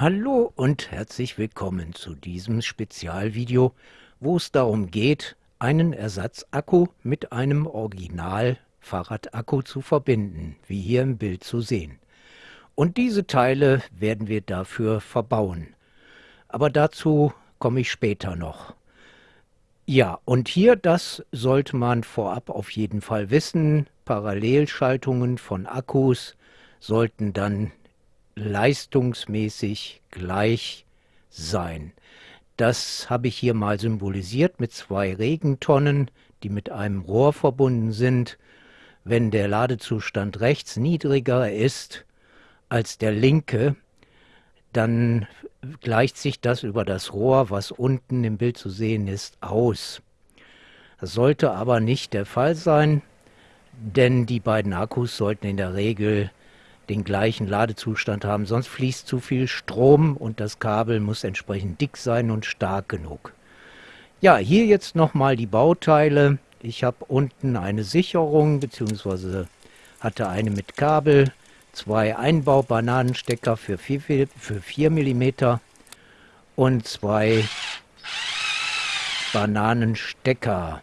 Hallo und herzlich willkommen zu diesem Spezialvideo, wo es darum geht, einen Ersatzakku mit einem Original-Fahrradakku zu verbinden, wie hier im Bild zu sehen. Und diese Teile werden wir dafür verbauen. Aber dazu komme ich später noch. Ja, und hier, das sollte man vorab auf jeden Fall wissen, Parallelschaltungen von Akkus sollten dann leistungsmäßig gleich sein. Das habe ich hier mal symbolisiert mit zwei Regentonnen, die mit einem Rohr verbunden sind. Wenn der Ladezustand rechts niedriger ist als der linke, dann gleicht sich das über das Rohr, was unten im Bild zu sehen ist, aus. Das sollte aber nicht der Fall sein, denn die beiden Akkus sollten in der Regel den gleichen Ladezustand haben, sonst fließt zu viel Strom und das Kabel muss entsprechend dick sein und stark genug. Ja, hier jetzt nochmal die Bauteile. Ich habe unten eine Sicherung, beziehungsweise hatte eine mit Kabel, zwei Einbau-Bananenstecker für 4, für 4 mm und zwei Bananenstecker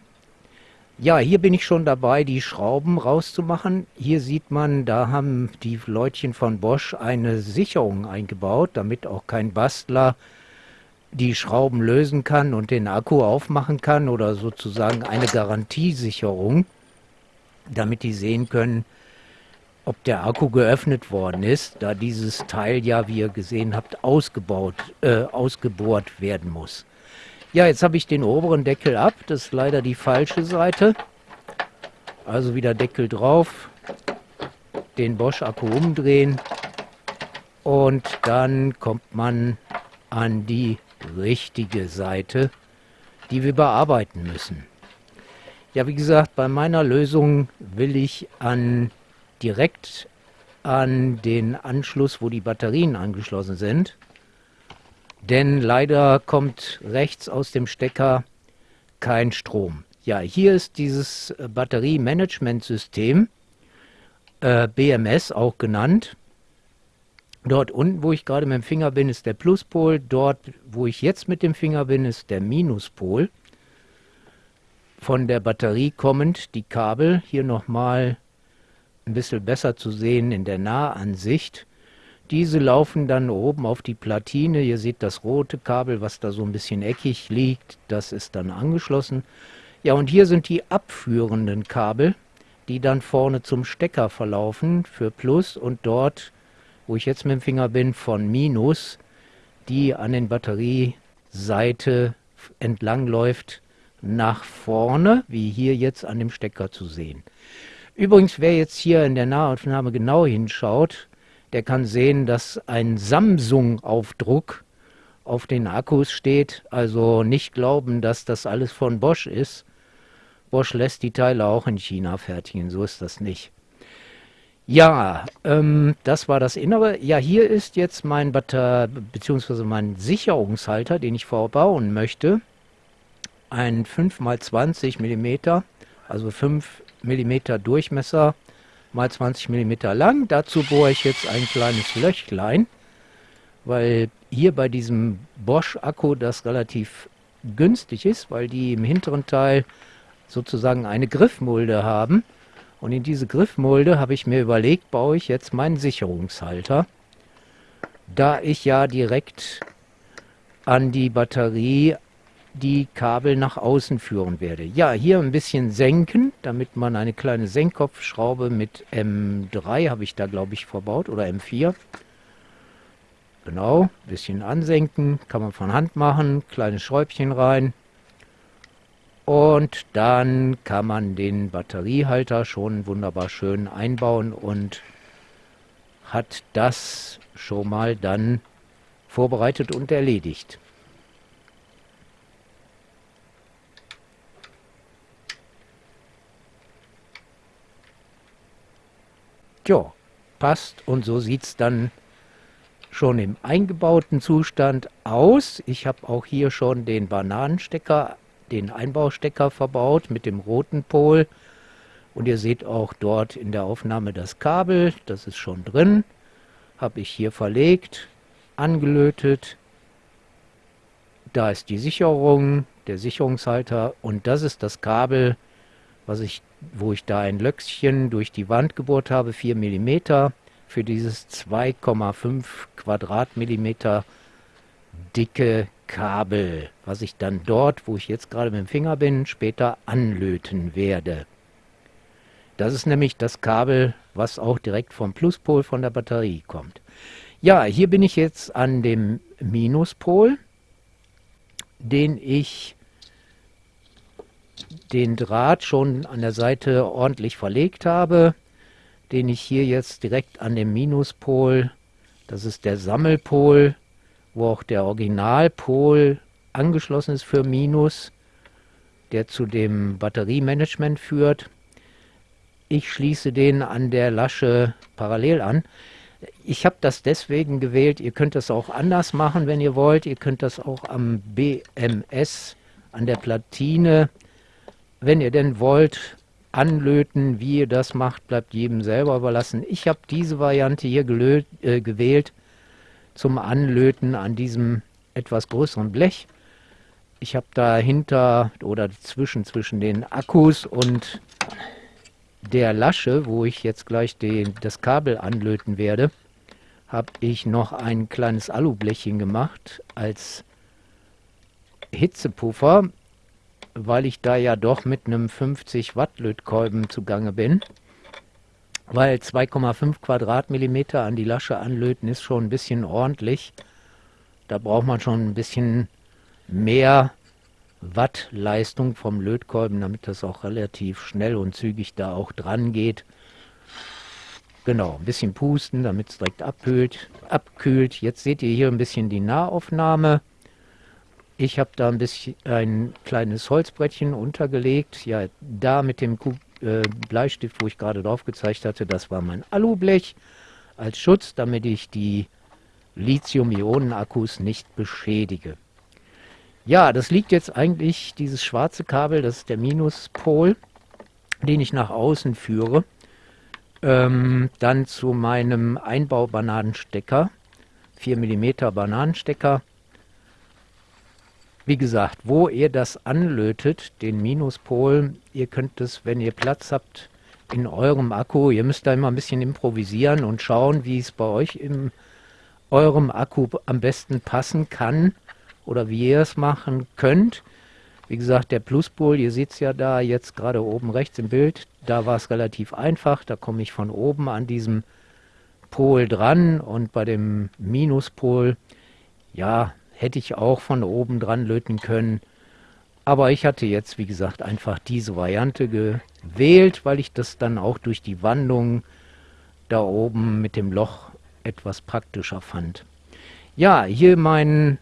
ja, hier bin ich schon dabei, die Schrauben rauszumachen. Hier sieht man, da haben die Leutchen von Bosch eine Sicherung eingebaut, damit auch kein Bastler die Schrauben lösen kann und den Akku aufmachen kann oder sozusagen eine Garantiesicherung, damit die sehen können, ob der Akku geöffnet worden ist, da dieses Teil ja, wie ihr gesehen habt, ausgebaut, äh, ausgebohrt werden muss. Ja, jetzt habe ich den oberen Deckel ab. Das ist leider die falsche Seite. Also wieder Deckel drauf. Den Bosch-Akku umdrehen. Und dann kommt man an die richtige Seite, die wir bearbeiten müssen. Ja, wie gesagt, bei meiner Lösung will ich an direkt an den Anschluss, wo die Batterien angeschlossen sind, denn leider kommt rechts aus dem Stecker kein Strom. Ja, hier ist dieses äh, Batteriemanagementsystem, äh, BMS auch genannt. Dort unten, wo ich gerade mit dem Finger bin, ist der Pluspol. Dort, wo ich jetzt mit dem Finger bin, ist der Minuspol. Von der Batterie kommend die Kabel. Hier nochmal ein bisschen besser zu sehen in der Nahansicht. Diese laufen dann oben auf die Platine. Ihr seht das rote Kabel, was da so ein bisschen eckig liegt. Das ist dann angeschlossen. Ja, und hier sind die abführenden Kabel, die dann vorne zum Stecker verlaufen für Plus und dort, wo ich jetzt mit dem Finger bin, von Minus, die an den Batterieseite entlang läuft nach vorne, wie hier jetzt an dem Stecker zu sehen. Übrigens, wer jetzt hier in der Nahaufnahme genau hinschaut, der kann sehen, dass ein Samsung-Aufdruck auf den Akkus steht. Also nicht glauben, dass das alles von Bosch ist. Bosch lässt die Teile auch in China fertigen, so ist das nicht. Ja, ähm, das war das Innere. Ja, hier ist jetzt mein Batter bzw. mein Sicherungshalter, den ich verbauen möchte. Ein 5x20 mm, also 5 mm Durchmesser mal 20 mm lang. Dazu bohre ich jetzt ein kleines Löchlein, weil hier bei diesem Bosch-Akku das relativ günstig ist, weil die im hinteren Teil sozusagen eine Griffmulde haben. Und in diese Griffmulde habe ich mir überlegt, baue ich jetzt meinen Sicherungshalter. Da ich ja direkt an die Batterie die Kabel nach außen führen werde. Ja, hier ein bisschen senken, damit man eine kleine Senkkopfschraube mit M3 habe ich da glaube ich verbaut oder M4. Genau, ein bisschen ansenken, kann man von Hand machen, kleines Schräubchen rein. Und dann kann man den Batteriehalter schon wunderbar schön einbauen und hat das schon mal dann vorbereitet und erledigt. Ja, passt und so sieht es dann schon im eingebauten Zustand aus. Ich habe auch hier schon den Bananenstecker, den Einbaustecker verbaut mit dem roten Pol. Und ihr seht auch dort in der Aufnahme das Kabel, das ist schon drin. Habe ich hier verlegt. angelötet. Da ist die Sicherung, der Sicherungshalter und das ist das Kabel, was ich, wo ich da ein Löckchen durch die Wand gebohrt habe, 4 mm für dieses 2,5 Quadratmillimeter dicke Kabel, was ich dann dort, wo ich jetzt gerade mit dem Finger bin, später anlöten werde. Das ist nämlich das Kabel, was auch direkt vom Pluspol von der Batterie kommt. Ja, hier bin ich jetzt an dem Minuspol, den ich den Draht schon an der Seite ordentlich verlegt habe, den ich hier jetzt direkt an dem Minuspol, das ist der Sammelpol, wo auch der Originalpol angeschlossen ist für Minus, der zu dem Batteriemanagement führt. Ich schließe den an der Lasche parallel an. Ich habe das deswegen gewählt, ihr könnt das auch anders machen, wenn ihr wollt. Ihr könnt das auch am BMS, an der Platine, wenn ihr denn wollt, anlöten. Wie ihr das macht, bleibt jedem selber überlassen. Ich habe diese Variante hier äh, gewählt zum Anlöten an diesem etwas größeren Blech. Ich habe dahinter oder zwischen, zwischen den Akkus und der Lasche, wo ich jetzt gleich den, das Kabel anlöten werde, habe ich noch ein kleines Alublechchen gemacht als Hitzepuffer, weil ich da ja doch mit einem 50 Watt Lötkolben zugange bin weil 2,5 Quadratmillimeter an die Lasche anlöten ist schon ein bisschen ordentlich. Da braucht man schon ein bisschen mehr Wattleistung vom Lötkolben, damit das auch relativ schnell und zügig da auch dran geht. Genau, ein bisschen pusten, damit es direkt abkühlt. abkühlt. Jetzt seht ihr hier ein bisschen die Nahaufnahme. Ich habe da ein bisschen ein kleines Holzbrettchen untergelegt. Ja, da mit dem äh, Bleistift, wo ich gerade drauf gezeigt hatte, das war mein Alublech als Schutz, damit ich die Lithium-Ionen-Akkus nicht beschädige. Ja, das liegt jetzt eigentlich, dieses schwarze Kabel, das ist der Minuspol, den ich nach außen führe, ähm, dann zu meinem Einbau-Bananenstecker, 4 mm Bananenstecker, wie gesagt, wo ihr das anlötet, den Minuspol, ihr könnt es, wenn ihr Platz habt, in eurem Akku, ihr müsst da immer ein bisschen improvisieren und schauen, wie es bei euch in eurem Akku am besten passen kann oder wie ihr es machen könnt. Wie gesagt, der Pluspol, ihr seht es ja da jetzt gerade oben rechts im Bild, da war es relativ einfach, da komme ich von oben an diesem Pol dran und bei dem Minuspol, ja, hätte ich auch von oben dran löten können. Aber ich hatte jetzt, wie gesagt, einfach diese Variante gewählt, weil ich das dann auch durch die Wandung da oben mit dem Loch etwas praktischer fand. Ja, hier mein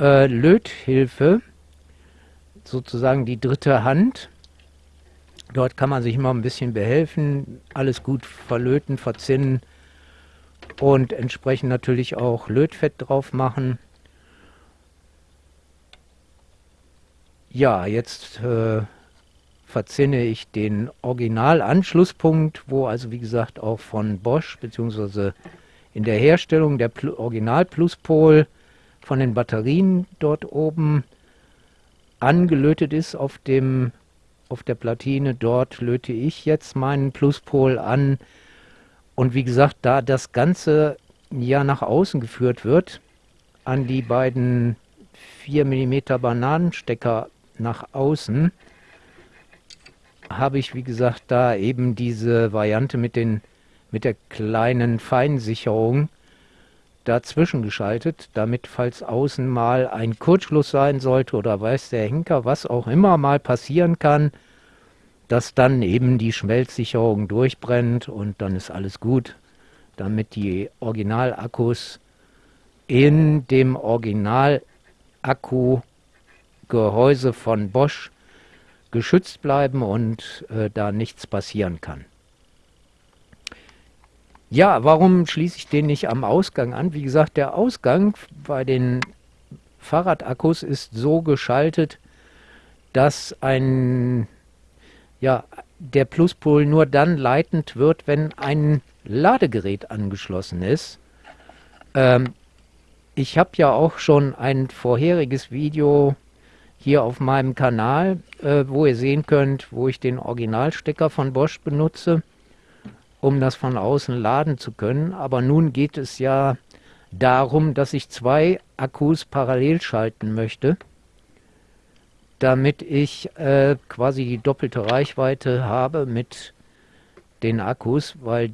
äh, Löthilfe, sozusagen die dritte Hand. Dort kann man sich immer ein bisschen behelfen, alles gut verlöten, verzinnen und entsprechend natürlich auch Lötfett drauf machen. Ja, jetzt äh, verzinne ich den Originalanschlusspunkt, wo also wie gesagt auch von Bosch bzw. in der Herstellung der Pl Original-Pluspol von den Batterien dort oben angelötet ist auf dem auf der Platine. Dort löte ich jetzt meinen Pluspol an. Und wie gesagt, da das Ganze ja nach außen geführt wird, an die beiden 4 mm Bananenstecker nach außen habe ich, wie gesagt, da eben diese Variante mit, den, mit der kleinen Feinsicherung dazwischen geschaltet, damit falls außen mal ein Kurzschluss sein sollte oder weiß der Henker, was auch immer mal passieren kann, dass dann eben die Schmelzsicherung durchbrennt und dann ist alles gut, damit die Originalakkus in dem Originalakku Gehäuse von Bosch geschützt bleiben und äh, da nichts passieren kann. Ja, warum schließe ich den nicht am Ausgang an? Wie gesagt, der Ausgang bei den Fahrradakkus ist so geschaltet, dass ein, ja, der Pluspol nur dann leitend wird, wenn ein Ladegerät angeschlossen ist. Ähm, ich habe ja auch schon ein vorheriges Video hier auf meinem Kanal, äh, wo ihr sehen könnt, wo ich den Originalstecker von Bosch benutze, um das von außen laden zu können. Aber nun geht es ja darum, dass ich zwei Akkus parallel schalten möchte, damit ich äh, quasi die doppelte Reichweite habe mit den Akkus, weil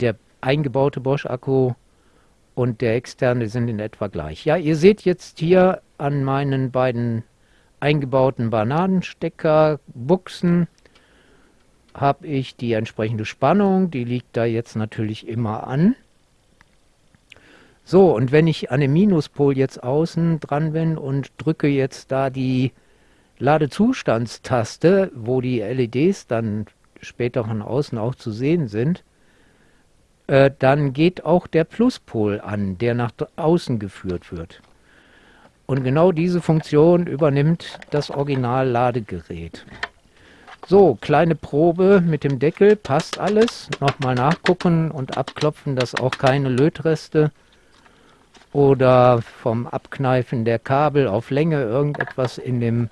der eingebaute Bosch-Akku und der externe sind in etwa gleich. Ja, ihr seht jetzt hier an meinen beiden eingebauten Bananenstecker, Buchsen, habe ich die entsprechende Spannung, die liegt da jetzt natürlich immer an. So, und wenn ich an dem Minuspol jetzt außen dran bin und drücke jetzt da die Ladezustandstaste, wo die LEDs dann später von außen auch zu sehen sind, äh, dann geht auch der Pluspol an, der nach außen geführt wird. Und genau diese Funktion übernimmt das Original-Ladegerät. So, kleine Probe mit dem Deckel, passt alles. Nochmal nachgucken und abklopfen, dass auch keine Lötreste oder vom Abkneifen der Kabel auf Länge irgendetwas in dem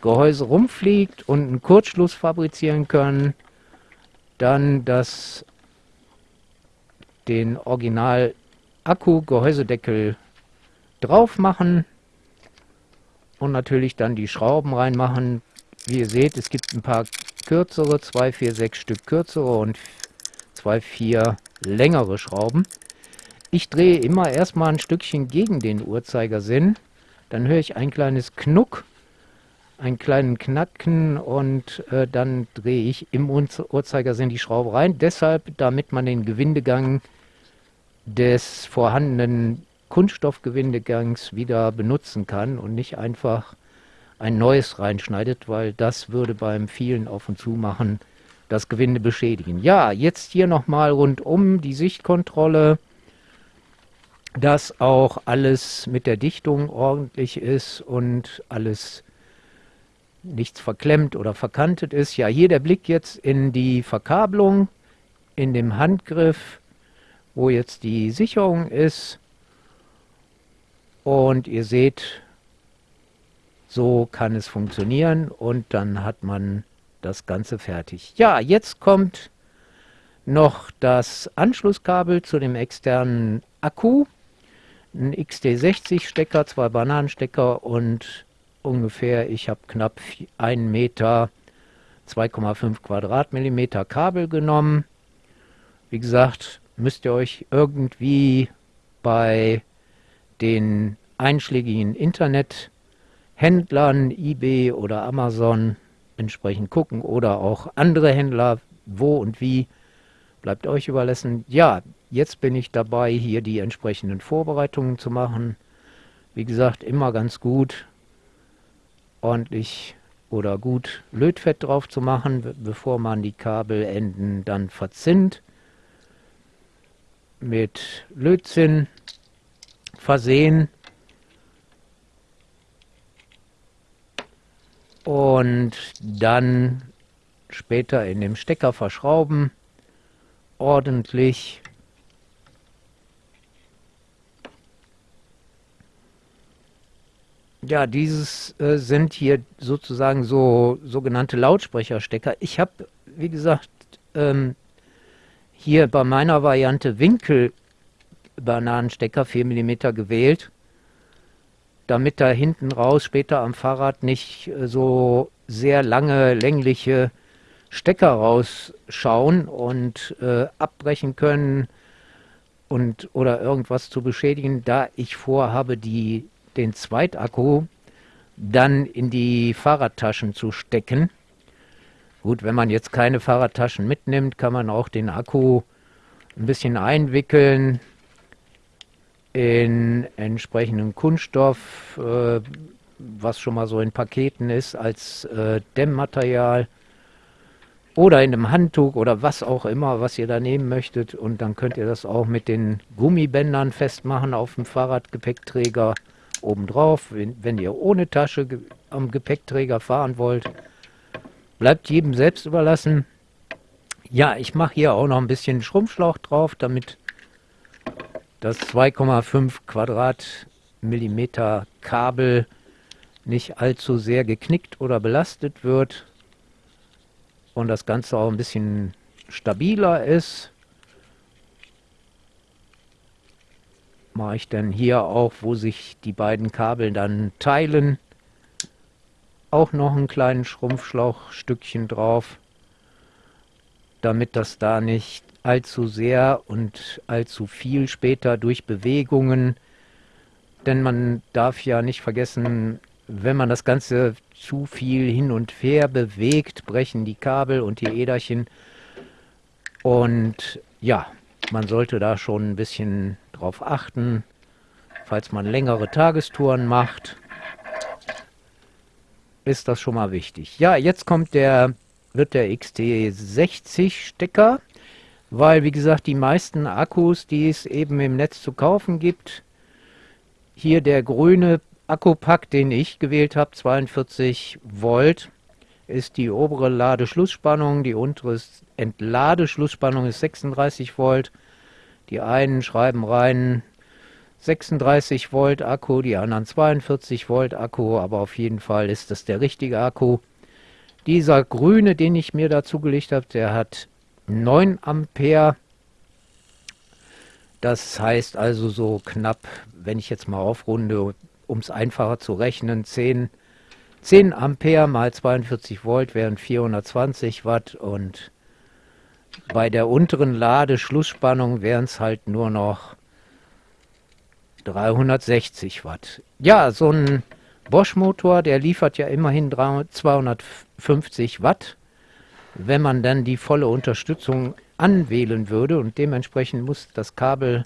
Gehäuse rumfliegt und einen Kurzschluss fabrizieren können. Dann das, den Original Akku-Gehäusedeckel drauf machen und natürlich dann die Schrauben reinmachen. Wie ihr seht, es gibt ein paar kürzere, 2, 4, 6 Stück kürzere und 2, 4 längere Schrauben. Ich drehe immer erstmal ein Stückchen gegen den Uhrzeigersinn, dann höre ich ein kleines Knuck, einen kleinen Knacken und äh, dann drehe ich im Uhrzeigersinn die Schraube rein. Deshalb, damit man den Gewindegang des vorhandenen Kunststoffgewindegangs wieder benutzen kann und nicht einfach ein neues reinschneidet, weil das würde beim vielen Auf- und Zumachen das Gewinde beschädigen. Ja, jetzt hier nochmal rundum die Sichtkontrolle, dass auch alles mit der Dichtung ordentlich ist und alles nichts verklemmt oder verkantet ist. Ja, hier der Blick jetzt in die Verkabelung, in dem Handgriff, wo jetzt die Sicherung ist. Und ihr seht, so kann es funktionieren und dann hat man das Ganze fertig. Ja, jetzt kommt noch das Anschlusskabel zu dem externen Akku. Ein XT60 Stecker, zwei Bananenstecker und ungefähr, ich habe knapp 1 Meter 2,5 Quadratmillimeter Kabel genommen. Wie gesagt, müsst ihr euch irgendwie bei den einschlägigen Internethändlern, eBay oder Amazon entsprechend gucken oder auch andere Händler, wo und wie, bleibt euch überlassen. Ja, jetzt bin ich dabei, hier die entsprechenden Vorbereitungen zu machen. Wie gesagt, immer ganz gut, ordentlich oder gut Lötfett drauf zu machen, bevor man die Kabelenden dann verzinnt. Mit Lötzinn versehen. Und dann später in dem Stecker verschrauben, ordentlich. Ja, dieses äh, sind hier sozusagen so sogenannte Lautsprecherstecker. Ich habe, wie gesagt, ähm, hier bei meiner Variante Winkel Bananenstecker 4 mm gewählt, damit da hinten raus später am Fahrrad nicht äh, so sehr lange längliche Stecker rausschauen und äh, abbrechen können und oder irgendwas zu beschädigen, da ich vorhabe, die, den Zweitakku dann in die Fahrradtaschen zu stecken. Gut, wenn man jetzt keine Fahrradtaschen mitnimmt, kann man auch den Akku ein bisschen einwickeln, in entsprechendem Kunststoff, äh, was schon mal so in Paketen ist, als äh, Dämmmaterial oder in einem Handtuch oder was auch immer, was ihr da nehmen möchtet. Und dann könnt ihr das auch mit den Gummibändern festmachen auf dem Fahrradgepäckträger obendrauf. Wenn, wenn ihr ohne Tasche ge am Gepäckträger fahren wollt, bleibt jedem selbst überlassen. Ja, ich mache hier auch noch ein bisschen Schrumpfschlauch drauf, damit das 2,5 Quadratmillimeter Kabel nicht allzu sehr geknickt oder belastet wird und das Ganze auch ein bisschen stabiler ist. Mache ich dann hier auch, wo sich die beiden Kabel dann teilen, auch noch einen kleinen Schrumpfschlauchstückchen drauf, damit das da nicht allzu sehr und allzu viel später durch Bewegungen, denn man darf ja nicht vergessen, wenn man das Ganze zu viel hin und her bewegt, brechen die Kabel und die Äderchen. Und ja, man sollte da schon ein bisschen drauf achten, falls man längere Tagestouren macht, ist das schon mal wichtig. Ja, jetzt kommt der, wird der XT60 Stecker, weil wie gesagt die meisten Akkus, die es eben im Netz zu kaufen gibt, hier der grüne Akkupack, den ich gewählt habe, 42 Volt, ist die obere Ladeschlussspannung, die untere Entladeschlussspannung ist 36 Volt. Die einen schreiben rein 36 Volt Akku, die anderen 42 Volt Akku, aber auf jeden Fall ist das der richtige Akku. Dieser grüne, den ich mir dazu gelegt habe, der hat 9 Ampere. Das heißt also so knapp, wenn ich jetzt mal aufrunde, um es einfacher zu rechnen, 10, 10 Ampere mal 42 Volt wären 420 Watt und bei der unteren Ladeschlussspannung wären es halt nur noch 360 Watt. Ja, so ein Bosch-Motor, der liefert ja immerhin 250 Watt. Wenn man dann die volle Unterstützung anwählen würde und dementsprechend muss das Kabel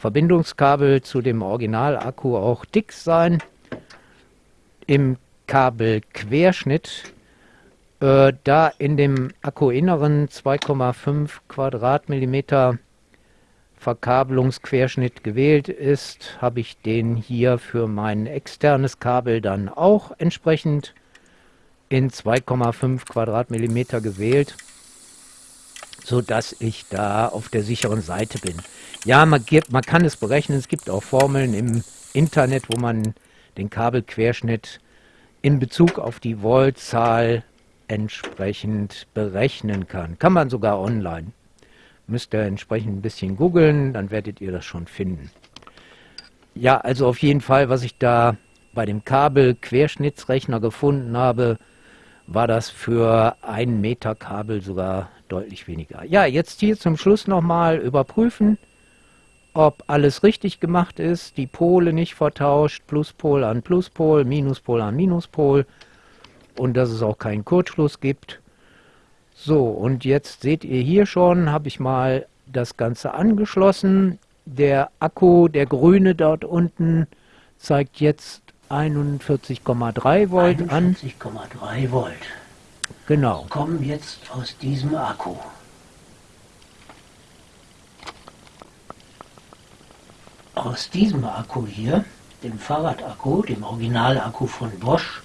Verbindungskabel zu dem Originalakku auch dick sein. Im Kabelquerschnitt, äh, da in dem Akkuinneren 2,5 Quadratmillimeter Verkabelungsquerschnitt gewählt ist, habe ich den hier für mein externes Kabel dann auch entsprechend in 2,5 Quadratmillimeter gewählt, sodass ich da auf der sicheren Seite bin. Ja, man, gibt, man kann es berechnen. Es gibt auch Formeln im Internet, wo man den Kabelquerschnitt in Bezug auf die Voltzahl entsprechend berechnen kann. Kann man sogar online. Müsst ihr entsprechend ein bisschen googeln, dann werdet ihr das schon finden. Ja, also auf jeden Fall, was ich da bei dem Kabelquerschnittsrechner gefunden habe, war das für ein Meter Kabel sogar deutlich weniger. Ja, jetzt hier zum Schluss nochmal überprüfen ob alles richtig gemacht ist, die Pole nicht vertauscht, Pluspol an Pluspol, Minuspol an Minuspol und dass es auch keinen Kurzschluss gibt. So, und jetzt seht ihr hier schon, habe ich mal das Ganze angeschlossen. Der Akku, der grüne dort unten, zeigt jetzt 41,3 Volt 41 an. 41,3 Volt. Genau. Kommen jetzt aus diesem Akku. Aus diesem Akku hier, dem Fahrradakku, dem Originalakku von Bosch,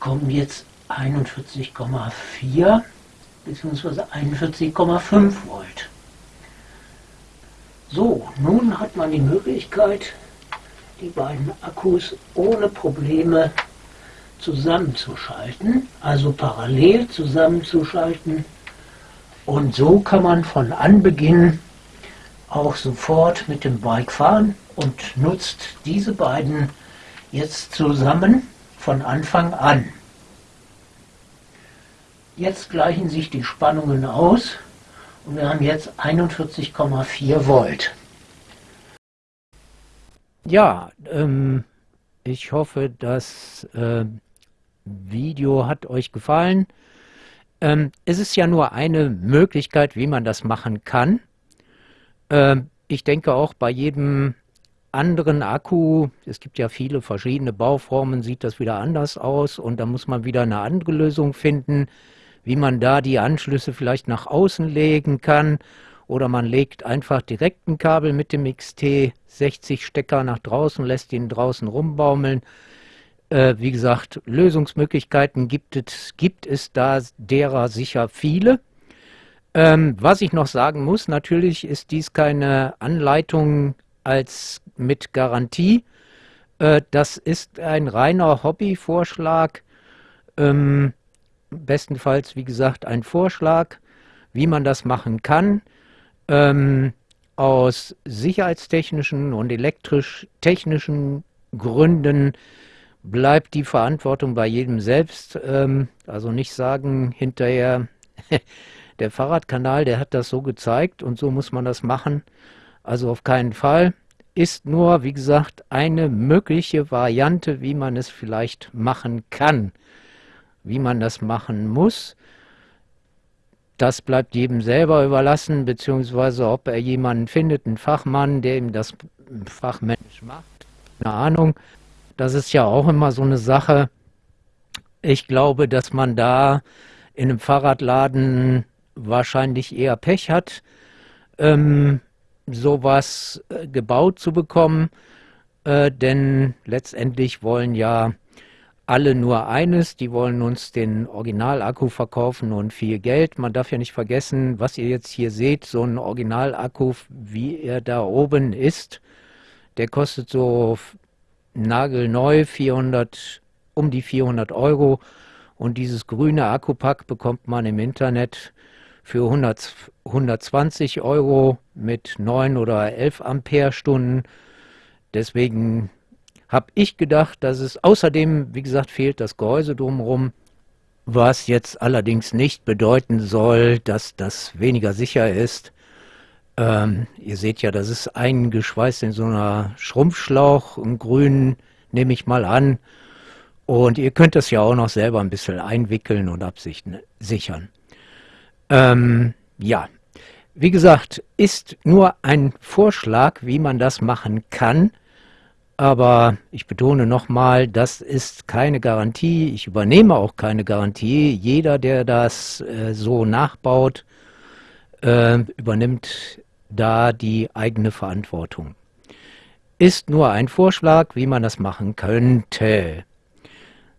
kommen jetzt 41,4 bzw. 41,5 Volt. So, nun hat man die Möglichkeit, die beiden Akkus ohne Probleme zusammenzuschalten, also parallel zusammenzuschalten. Und so kann man von Anbeginn auch sofort mit dem Bike fahren und nutzt diese beiden jetzt zusammen von Anfang an. Jetzt gleichen sich die Spannungen aus und wir haben jetzt 41,4 Volt. Ja, ähm, ich hoffe, das äh, Video hat euch gefallen. Ähm, es ist ja nur eine Möglichkeit, wie man das machen kann. Ähm, ich denke auch bei jedem anderen Akku, es gibt ja viele verschiedene Bauformen, sieht das wieder anders aus und da muss man wieder eine andere Lösung finden, wie man da die Anschlüsse vielleicht nach außen legen kann oder man legt einfach direkt ein Kabel mit dem XT60 Stecker nach draußen, lässt ihn draußen rumbaumeln. Äh, wie gesagt, Lösungsmöglichkeiten gibt es, gibt es da derer sicher viele. Ähm, was ich noch sagen muss, natürlich ist dies keine Anleitung als mit Garantie. Äh, das ist ein reiner Hobbyvorschlag. Ähm, bestenfalls, wie gesagt, ein Vorschlag, wie man das machen kann. Ähm, aus sicherheitstechnischen und elektrisch-technischen Gründen bleibt die Verantwortung bei jedem selbst. Ähm, also nicht sagen hinterher, der Fahrradkanal, der hat das so gezeigt und so muss man das machen. Also auf keinen Fall. Ist nur, wie gesagt, eine mögliche Variante, wie man es vielleicht machen kann. Wie man das machen muss, das bleibt jedem selber überlassen, beziehungsweise ob er jemanden findet, einen Fachmann, der ihm das fachmännisch macht. Keine Ahnung. Das ist ja auch immer so eine Sache. Ich glaube, dass man da in einem Fahrradladen wahrscheinlich eher Pech hat, ähm, sowas äh, gebaut zu bekommen, äh, denn letztendlich wollen ja alle nur eines, die wollen uns den Originalakku verkaufen und viel Geld. Man darf ja nicht vergessen, was ihr jetzt hier seht, so ein Originalakku, wie er da oben ist, der kostet so nagelneu 400, um die 400 Euro und dieses grüne Akkupack bekommt man im Internet für 100, 120 Euro mit 9 oder 11 Ampere-Stunden. Deswegen habe ich gedacht, dass es außerdem, wie gesagt, fehlt das Gehäuse drumherum, was jetzt allerdings nicht bedeuten soll, dass das weniger sicher ist. Ähm, ihr seht ja, das ist eingeschweißt in so einer Schrumpfschlauch, im grünen, nehme ich mal an. Und ihr könnt das ja auch noch selber ein bisschen einwickeln und absichern. Ähm, ja, wie gesagt, ist nur ein Vorschlag, wie man das machen kann. Aber ich betone nochmal, das ist keine Garantie. Ich übernehme auch keine Garantie. Jeder, der das äh, so nachbaut, äh, übernimmt da die eigene Verantwortung. Ist nur ein Vorschlag, wie man das machen könnte.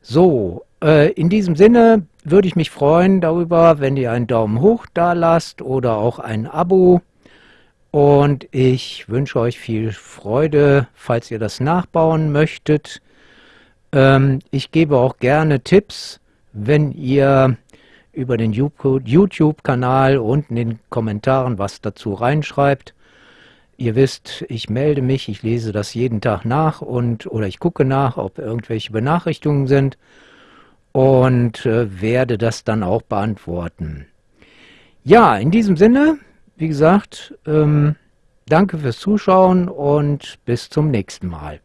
So, äh, in diesem Sinne würde ich mich freuen darüber, wenn ihr einen Daumen hoch da lasst oder auch ein Abo. Und ich wünsche euch viel Freude, falls ihr das nachbauen möchtet. Ähm, ich gebe auch gerne Tipps, wenn ihr über den YouTube-Kanal unten in den Kommentaren was dazu reinschreibt. Ihr wisst, ich melde mich, ich lese das jeden Tag nach und oder ich gucke nach, ob irgendwelche Benachrichtigungen sind und äh, werde das dann auch beantworten. Ja, in diesem Sinne, wie gesagt, ähm, danke fürs Zuschauen und bis zum nächsten Mal.